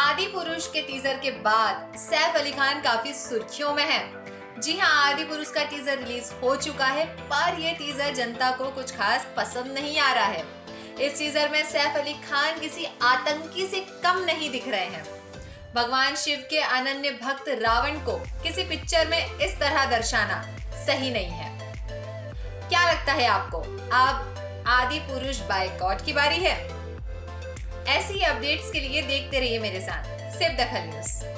आदि पुरुष के टीजर के बाद सैफ अली खान काफ़ी सुर्खियों में है। जी हाँ आदि पुरुष का टीजर रिलीज़ हो चुका है, पर ये टीजर जनता को कुछ खास पसंद नहीं आ रहा है। इस टीजर में सैफ अली खान किसी आतंकी से कम नहीं दिख रहे हैं। भगवान शिव के अनन्य भक्त रावण को किसी पिक्चर में इस तरह दर्शाना सही नहीं है। क्या लगता है आपको? अब आदि पुरुष बायकॉट की बारी है। ऐसी अपडेट्स के लिए देखते रहिए मेरे साथ। सिर्फ़ दखल न्यूज़।